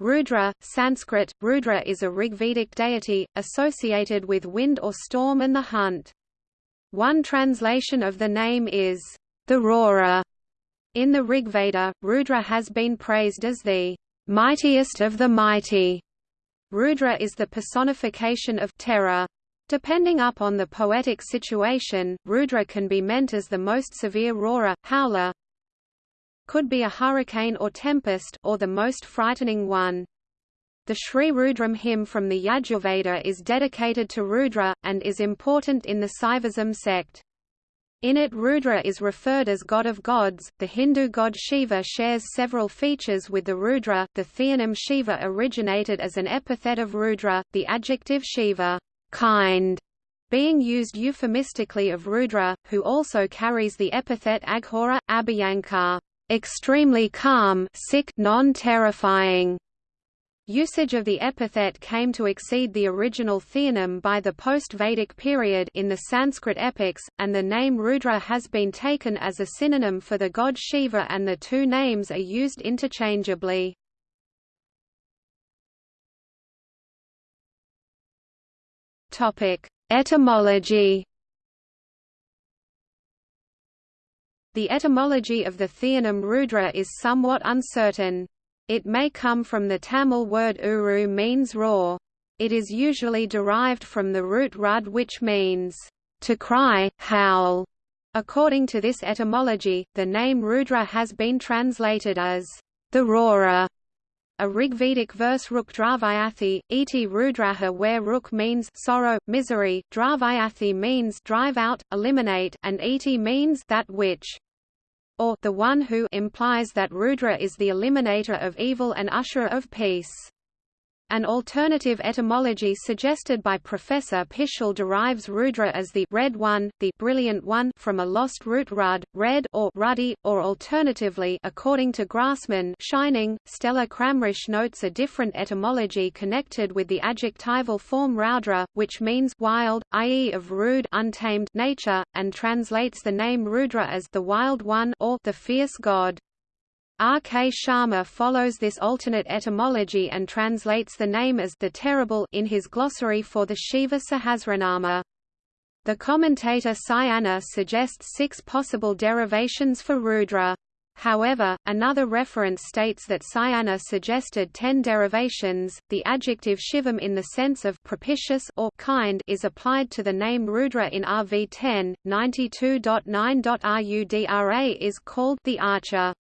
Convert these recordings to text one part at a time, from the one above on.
Rudra, Sanskrit, Rudra is a Rigvedic deity, associated with wind or storm and the hunt. One translation of the name is, the roarer. In the Rigveda, Rudra has been praised as the mightiest of the mighty. Rudra is the personification of terror. Depending upon the poetic situation, Rudra can be meant as the most severe roarer, howler, could be a hurricane or tempest or the most frightening one. The Sri Rudram hymn from the Yajurveda is dedicated to Rudra, and is important in the Saivism sect. In it Rudra is referred as god of gods. The Hindu god Shiva shares several features with the Rudra. The theonym Shiva originated as an epithet of Rudra, the adjective Shiva, kind, being used euphemistically of Rudra, who also carries the epithet Aghora, Abhyankar extremely calm sick non-terrifying. Usage of the epithet came to exceed the original theonym by the post-Vedic period in the Sanskrit epics, and the name Rudra has been taken as a synonym for the god Shiva and the two names are used interchangeably. Etymology The etymology of the theonym Rudra is somewhat uncertain. It may come from the Tamil word uru means roar. It is usually derived from the root rud which means, to cry, howl. According to this etymology, the name Rudra has been translated as, the roarer. A Rigvedic verse Ruk Dravayathi, iti Rudraha where Ruk means sorrow, misery, Dravayathi means drive out, eliminate, and iti means that which or the one who implies that Rudra is the eliminator of evil and usher of peace. An alternative etymology suggested by Professor Pischel derives Rudra as the red one, the brilliant one from a lost root rud, red or ruddy, or alternatively according to Grassmann shining. Stella Kramrisch notes a different etymology connected with the adjectival form Raudra, which means wild, i.e. of rude untamed nature, and translates the name Rudra as the wild one or the fierce god. R. K. Sharma follows this alternate etymology and translates the name as the terrible in his glossary for the Shiva Sahasranama. The commentator Sayana suggests six possible derivations for Rudra. However, another reference states that Sayana suggested ten derivations. The adjective shivam in the sense of propitious or kind is applied to the name Rudra in RV 10, 92.9.RUDRA is called the archer.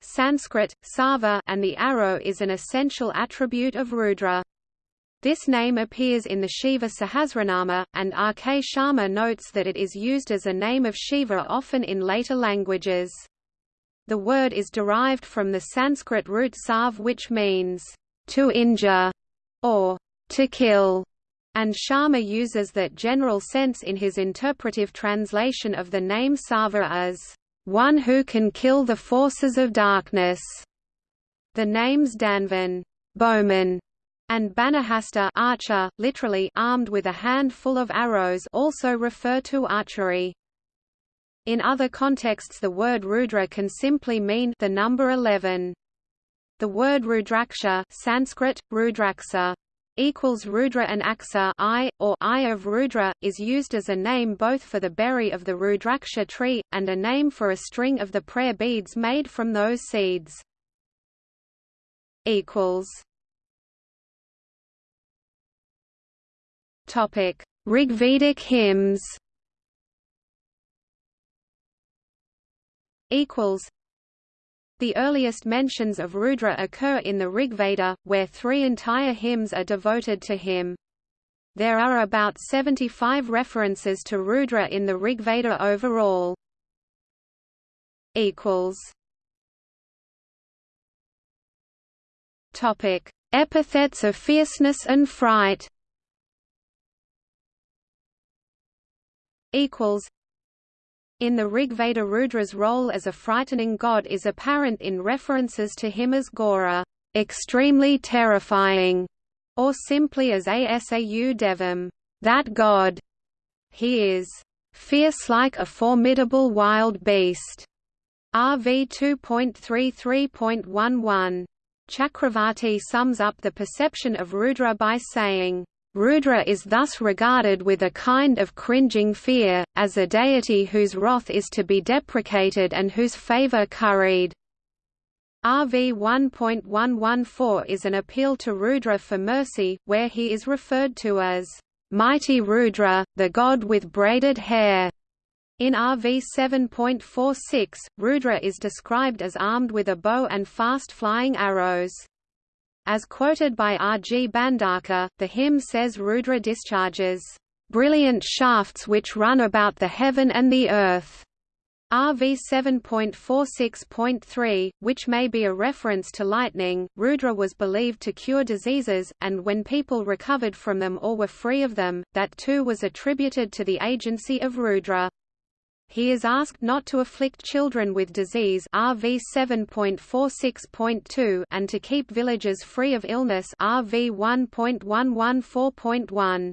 Sanskrit, Sava and the arrow is an essential attribute of Rudra. This name appears in the Shiva Sahasranama, and R. K. Sharma notes that it is used as a name of Shiva often in later languages. The word is derived from the Sanskrit root sav which means, to injure, or to kill, and Sharma uses that general sense in his interpretive translation of the name Sava as one who can kill the forces of darkness. The names Dhanvan bowman, and Banahasta archer, literally armed with a handful of arrows also refer to archery. In other contexts the word Rudra can simply mean the number 11. The word Rudraksha Sanskrit, Rudraksa, equals Rudra and Aksa eye, or eye of Rudra, is used as a name both for the berry of the Rudraksha tree, and a name for a string of the prayer beads made from those seeds. Topic: Rigvedic hymns. Equals the earliest mentions of Rudra occur in the Rigveda, where three entire hymns are devoted to him. There are about 75 references to Rudra in the Rigveda overall. Topic: Epithets of fierceness and fright. Equals in the Rigveda Rudra's role as a frightening god is apparent in references to him as Ghora extremely terrifying, or simply as Asau Devam that god. He is fierce like a formidable wild beast. RV 2.33.11 Chakravarti sums up the perception of Rudra by saying, Rudra is thus regarded with a kind of cringing fear, as a deity whose wrath is to be deprecated and whose favor curried. RV 1.114 is an appeal to Rudra for mercy, where he is referred to as mighty Rudra, the god with braided hair. In RV 7.46, Rudra is described as armed with a bow and fast-flying arrows. As quoted by R. G. Bhandarkar, the hymn says Rudra discharges, "...brilliant shafts which run about the heaven and the earth." RV 7.46.3, which may be a reference to lightning, Rudra was believed to cure diseases, and when people recovered from them or were free of them, that too was attributed to the agency of Rudra. He is asked not to afflict children with disease RV 7.46.2 and to keep villages free of illness RV 1.114.1.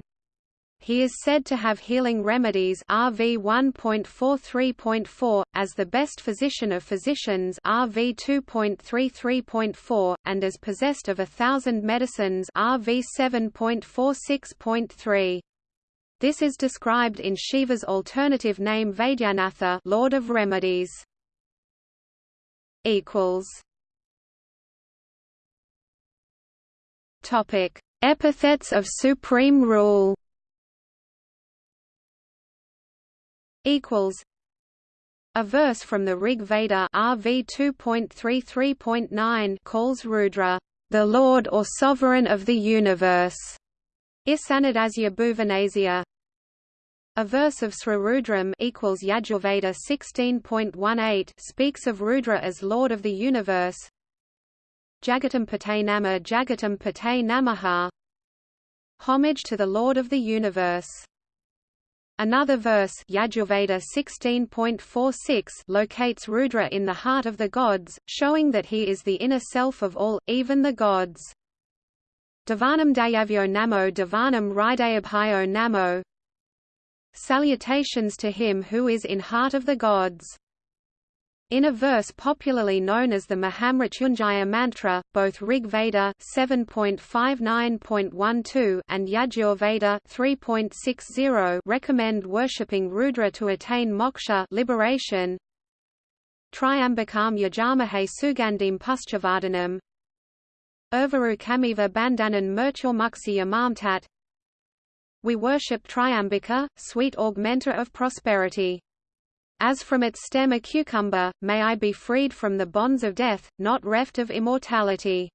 He is said to have healing remedies RV 1.43.4, as the best physician of physicians RV 2.33.4, and as possessed of a thousand medicines RV 7.46.3. This is described in Shiva's alternative name Vaidyanatha Lord of Remedies. Topic: Epithets of supreme rule. Equals. A verse from the Rig Veda RV 2.33.9 calls Rudra, the Lord or Sovereign of the Universe. Isanadasya Bhuvanasya a verse of Srirudram equals Yajurveda 16.18 speaks of Rudra as Lord of the universe. Jagatam Pate Nama Jagatam Pate Namaha Homage to the Lord of the universe. Another verse Yajurveda 16.46 locates Rudra in the heart of the gods, showing that he is the inner self of all, even the gods. Devanam Dayavyo Namo Devanam Hridayabhayo Namo Salutations to him who is in heart of the gods. In a verse popularly known as the Mahamrityunjaya mantra, both Rig Veda 7.59.12 and Yajur Veda 3.60 recommend worshipping Rudra to attain moksha liberation. Triambakam yajamahe sugandim puschavardhanam Urvaru Kamiva Bandhanan Murturmuksi Yamamtat We worship Triambika, sweet augmenter of prosperity. As from its stem a cucumber, may I be freed from the bonds of death, not reft of immortality.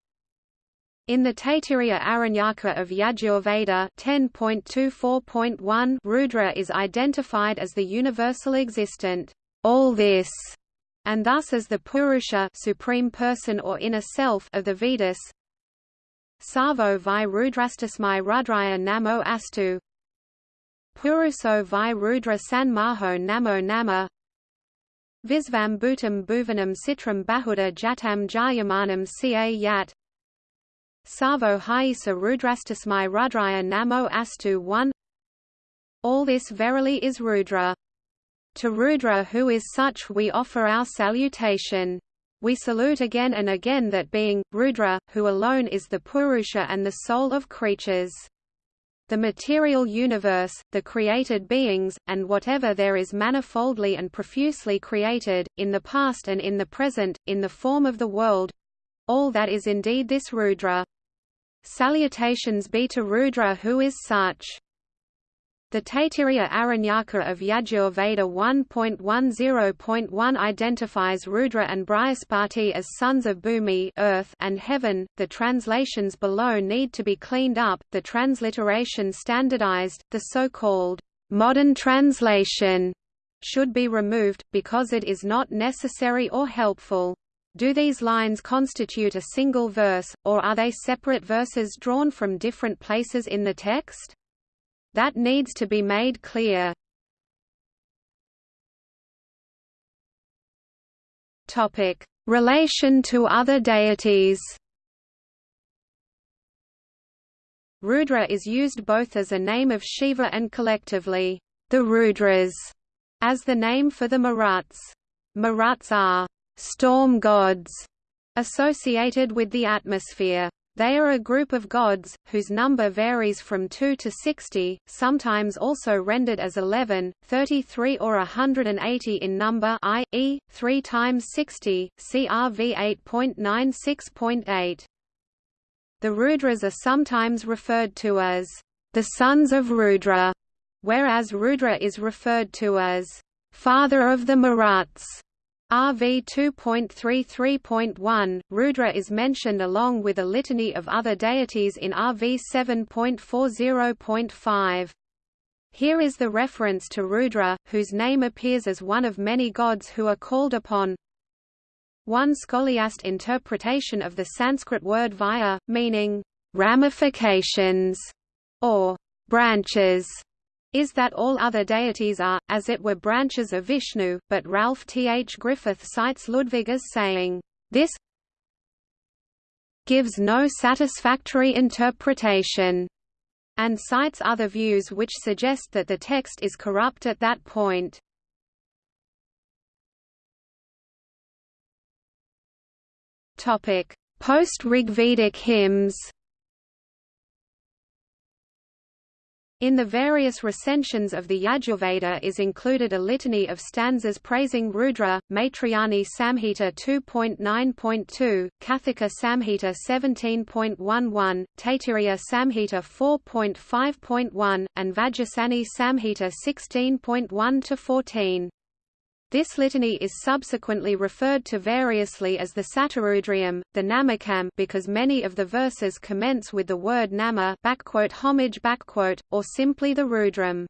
In the Taittiriya Aranyaka of Yajurveda 10.24.1 Rudra is identified as the universal existent, all this, and thus as the Purusha supreme person or inner self of the Vedas, Savo vi rudrastasmai rudraya namo astu Puruso vi rudra sanmaho namo nama Visvam bhutam bhuvanam citram bahuda jatam jayamanam ca yat Savo haisa rudrastasmai rudraya namo astu 1 All this verily is Rudra. To Rudra who is such we offer our salutation. We salute again and again that being, Rudra, who alone is the Purusha and the soul of creatures. The material universe, the created beings, and whatever there is manifoldly and profusely created, in the past and in the present, in the form of the world—all that is indeed this Rudra. Salutations be to Rudra who is such. The Taittiriya Aranyaka of Yajur Veda 1.10.1 identifies Rudra and Brihaspati as sons of Bhumi earth and heaven. The translations below need to be cleaned up, the transliteration standardized, the so-called modern translation should be removed, because it is not necessary or helpful. Do these lines constitute a single verse, or are they separate verses drawn from different places in the text? That needs to be made clear. Topic: Relation to other deities. Rudra is used both as a name of Shiva and collectively, the Rudras, as the name for the Maruts. Maruts are storm gods associated with the atmosphere. They are a group of gods, whose number varies from 2 to 60, sometimes also rendered as 11, 33 or 180 in number i.e., 3 times 60, CRV 8.96.8. The Rudras are sometimes referred to as the sons of Rudra, whereas Rudra is referred to as father of the Maruts. RV 2.33.1, Rudra is mentioned along with a litany of other deities in RV 7.40.5. Here is the reference to Rudra, whose name appears as one of many gods who are called upon. One scholiast interpretation of the Sanskrit word vaya, meaning ramifications or branches, is that all other deities are, as it were branches of Vishnu, but Ralph T. H. Griffith cites Ludwig as saying, this gives no satisfactory interpretation, and cites other views which suggest that the text is corrupt at that point. Post-Rigvedic hymns In the various recensions of the Yajurveda is included a litany of stanzas praising Rudra, Maitrayani Samhita 2.9.2, Kathika Samhita 17.11, Taittiriya Samhita 4.5.1, and Vajasaneyi Samhita 16.1-14. This litany is subsequently referred to variously as the Satarudriyam, the Namakam because many of the verses commence with the word nama homage or simply the Rudram.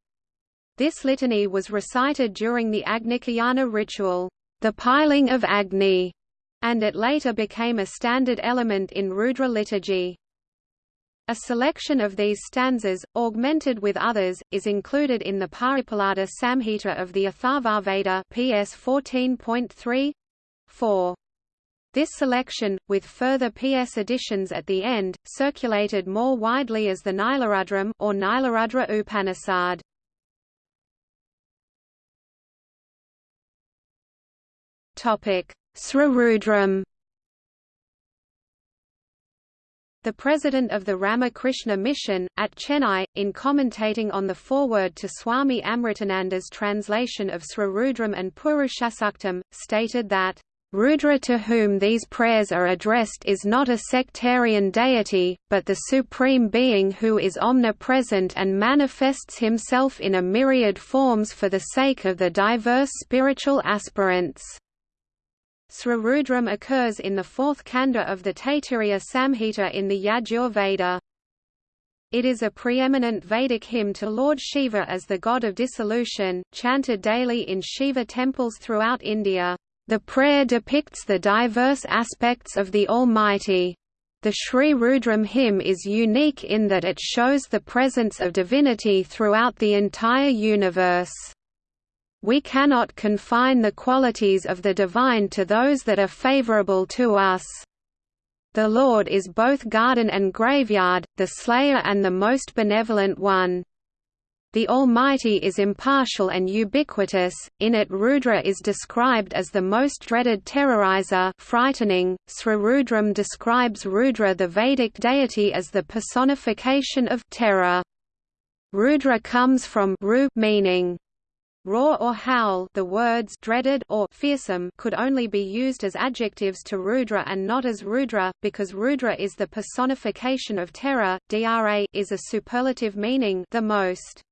This litany was recited during the Agnikayana ritual, the piling of Agni, and it later became a standard element in Rudra liturgy. A selection of these stanzas, augmented with others, is included in the Paippalada Samhita of the Atharvaveda PS 14.3 4. This selection, with further PS additions at the end, circulated more widely as the Nilarudram or Nilarudra Upanishad. Topic: Srirudram The president of the Ramakrishna Mission, at Chennai, in commentating on the foreword to Swami Amritananda's translation of Srirudram and Purushasuktam, stated that, Rudra to whom these prayers are addressed is not a sectarian deity, but the Supreme Being who is omnipresent and manifests himself in a myriad forms for the sake of the diverse spiritual aspirants. Srirudram occurs in the fourth kanda of the Taittiriya Samhita in the Yajur Veda. It is a preeminent Vedic hymn to Lord Shiva as the god of dissolution, chanted daily in Shiva temples throughout India. The prayer depicts the diverse aspects of the Almighty. The Sri Rudram hymn is unique in that it shows the presence of divinity throughout the entire universe. We cannot confine the qualities of the divine to those that are favorable to us. The Lord is both garden and graveyard, the slayer and the most benevolent one. The Almighty is impartial and ubiquitous, in it Rudra is described as the most dreaded terrorizer frightening. Srirudram describes Rudra the Vedic deity as the personification of terror. Rudra comes from meaning Roar or howl the words dreaded or fearsome could only be used as adjectives to Rudra and not as Rudra, because Rudra is the personification of terror, Dra is a superlative meaning the most.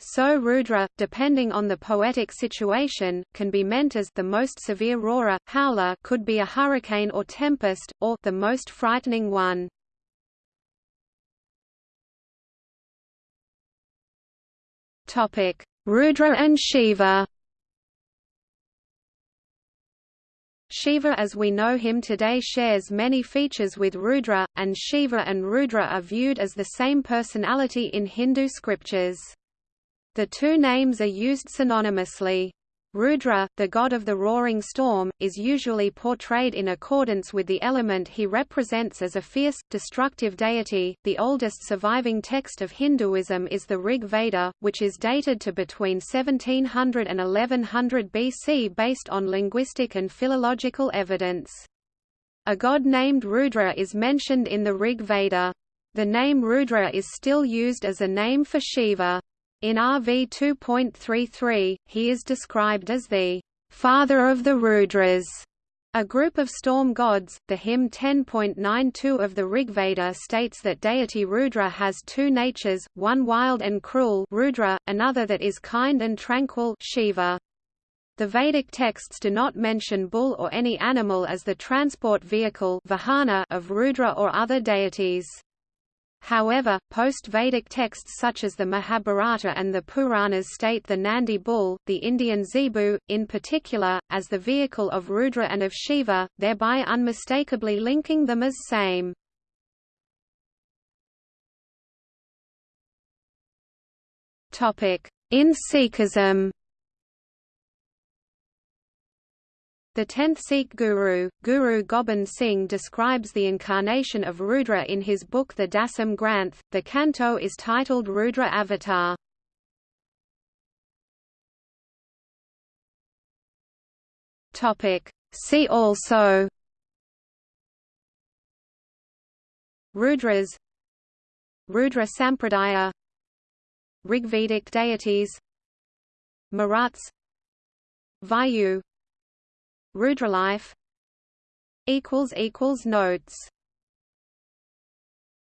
So Rudra, depending on the poetic situation, can be meant as the most severe roarer, howler could be a hurricane or tempest, or the most frightening one. Topic Rudra and Shiva Shiva as we know him today shares many features with Rudra, and Shiva and Rudra are viewed as the same personality in Hindu scriptures. The two names are used synonymously. Rudra, the god of the roaring storm, is usually portrayed in accordance with the element he represents as a fierce, destructive deity. The oldest surviving text of Hinduism is the Rig Veda, which is dated to between 1700 and 1100 BC based on linguistic and philological evidence. A god named Rudra is mentioned in the Rig Veda. The name Rudra is still used as a name for Shiva. In RV 2.33, he is described as the father of the Rudras. A group of storm gods, the hymn 10.92 of the Rigveda states that deity Rudra has two natures, one wild and cruel Rudra, another that is kind and tranquil Shiva. The Vedic texts do not mention bull or any animal as the transport vehicle vahana of Rudra or other deities. However, post-Vedic texts such as the Mahabharata and the Puranas state the Nandi bull, the Indian zebu, in particular, as the vehicle of Rudra and of Shiva, thereby unmistakably linking them as same. In Sikhism The tenth Sikh guru, Guru Gobind Singh describes the incarnation of Rudra in his book The Dasam Granth. The canto is titled Rudra Avatar. See also. Rudras. Rudra Sampradaya. Rigvedic deities. Maruts Vayu Rudralife equals equals notes